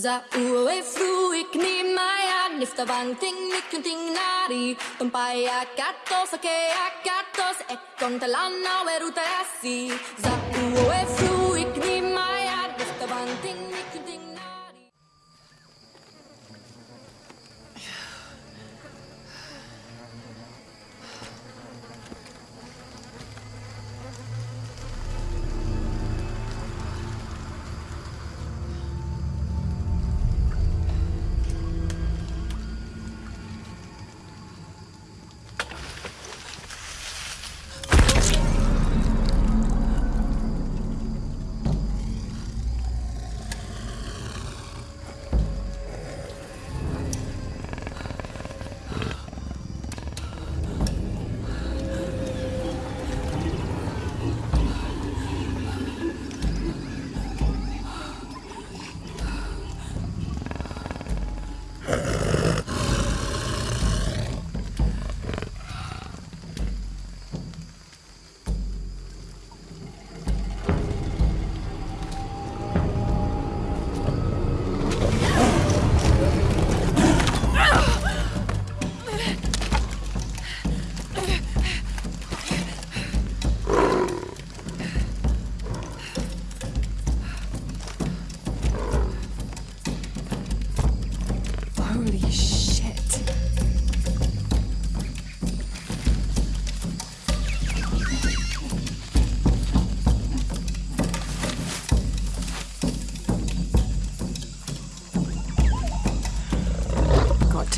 Za ue fruik ni maya nifta bang ting nikun ting nari. Tumpai akatos ake akatos ekon talana weruta asi Za ue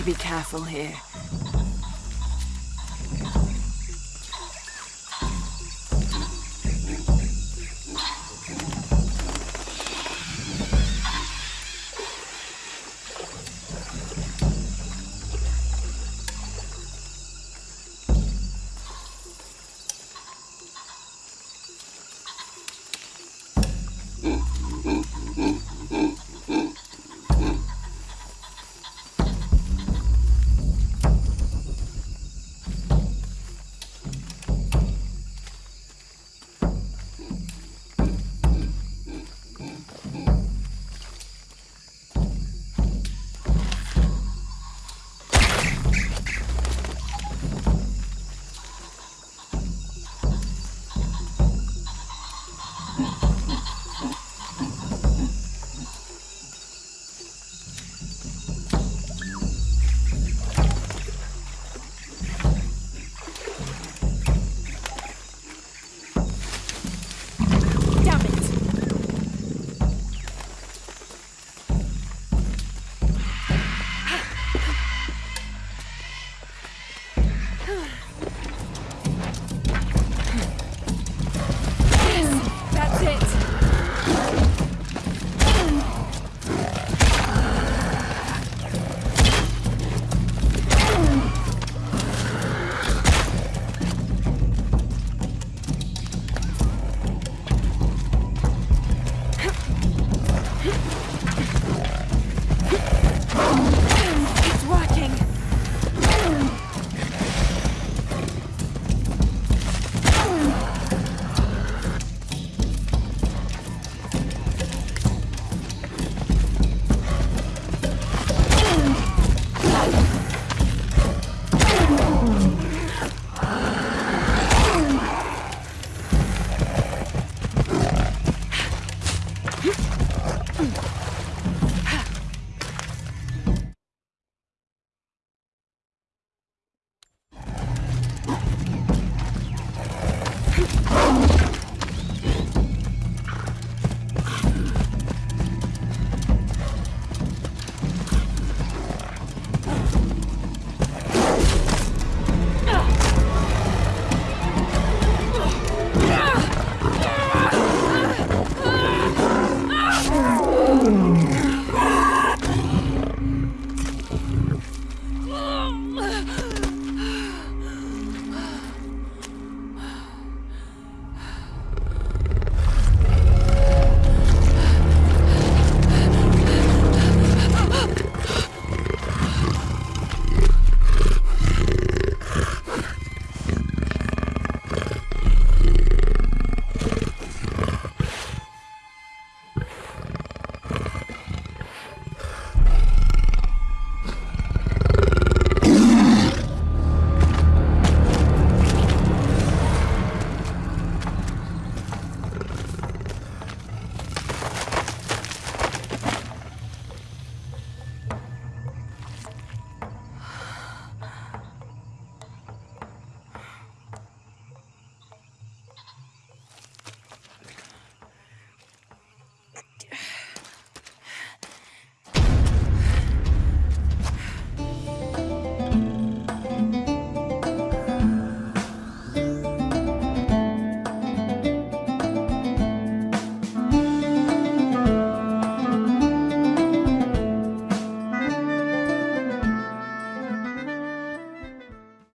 to be careful here.